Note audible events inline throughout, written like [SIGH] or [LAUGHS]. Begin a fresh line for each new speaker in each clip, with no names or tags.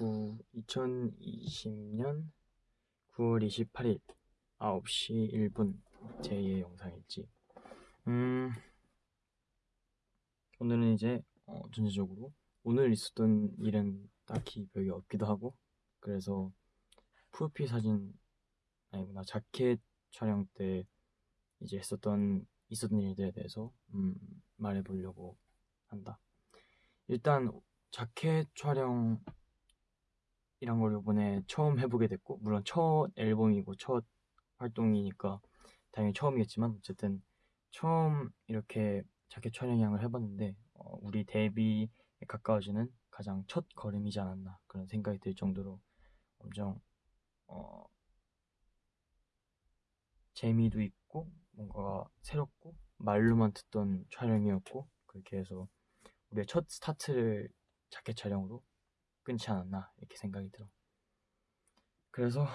9, 2020년 9월 28일 9시 1분 제2의 영상일지. 음 오늘은 이제 어, 전체적으로 오늘 있었던 일은 딱히 별게 없기도 하고 그래서 프로필 사진 아니구나 자켓 촬영 때 이제 했었던 있었던 일들에 대해서 음, 말해보려고 한다. 일단 자켓 촬영 이란 걸 이번에 처음 해보게 됐고 물론 첫 앨범이고 첫 활동이니까 당연히 처음이겠지만 어쨌든 처음 이렇게 자켓 촬영을 해봤는데 어, 우리 데뷔에 가까워지는 가장 첫 걸음이지 않았나 그런 생각이 들 정도로 엄청 어, 재미도 있고 뭔가 새롭고 말로만 듣던 촬영이었고 그렇게 해서 우리의 첫 스타트를 자켓 촬영으로 끊지 않았나 이렇게 생각이 들어. 그래서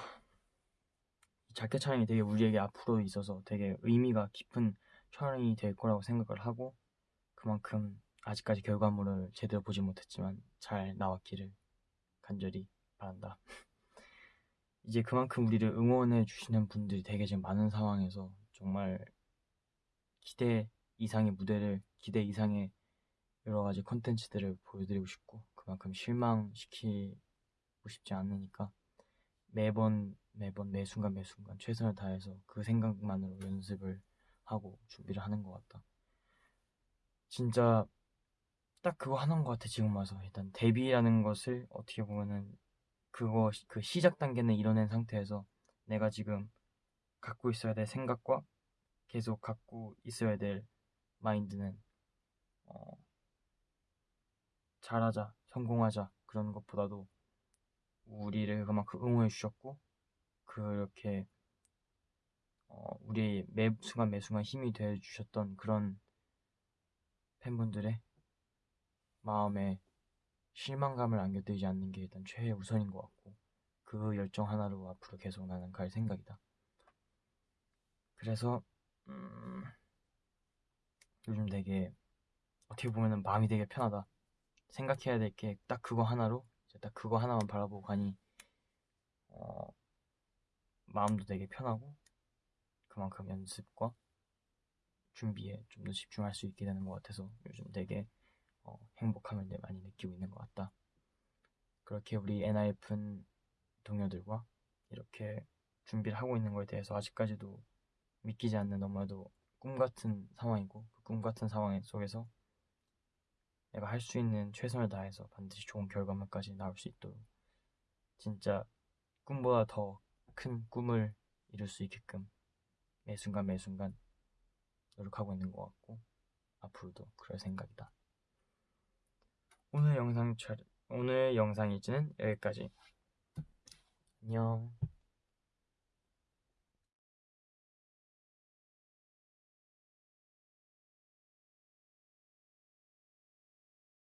자켓 촬영이 되게 우리에게 앞으로 있어서 되게 의미가 깊은 촬영이 될 거라고 생각을 하고 그만큼 아직까지 결과물을 제대로 보지 못했지만 잘 나왔기를 간절히 바란다. [LAUGHS] 이제 그만큼 우리를 응원해 주시는 분들이 되게 지금 많은 상황에서 정말 기대 이상의 무대를 기대 이상의 여러 가지 컨텐츠들을 보여드리고 싶고 그만큼 실망시키고 싶지 않으니까 매번 매번 매 순간 매 순간 최선을 다해서 그 생각만으로 연습을 하고 준비를 하는 것 같다. 진짜 딱 그거 하는 것 같아 지금 와서 일단 데뷔라는 것을 어떻게 보면은 그거 그 시작 단계는 이뤄낸 상태에서 내가 지금 갖고 있어야 될 생각과 계속 갖고 있어야 될 마인드는 어, 잘하자 성공하자 그런 것보다도 우리를 그만큼 응원해 주셨고 그렇게 어, 우리 매 순간 매 순간 힘이 되어 주셨던 그런 팬분들의 마음에 실망감을 안겨드리지 않는 게 일단 최우선인 것 같고 그 열정 하나로 앞으로 계속 나는 갈 생각이다. 그래서 음, 요즘 되게 어떻게 보면은 마음이 되게 편하다. 생각해야 될 게 딱 그거 하나로 딱 그거 하나만 바라보고 가니 어, 마음도 되게 편하고 그만큼 연습과 준비에 좀 더 집중할 수 있게 되는 것 같아서 요즘 되게 어, 행복함을 많이 느끼고 있는 것 같다. 그렇게 우리 NIFN 동료들과 이렇게 준비를 하고 있는 것에 대해서 아직까지도 믿기지 않는 너무나도 꿈 같은 상황이고 그 꿈 같은 상황 속에서 내가 할 수 있는 최선을 다해서 반드시 좋은 결과물까지 나올 수 있도록 진짜 꿈보다 더 큰 꿈을 이룰 수 있게끔 매 순간 매 순간 노력하고 있는 것 같고 앞으로도 그럴 생각이다. 오늘 영상 촬 오늘 영상 일지는 여기까지. 안녕.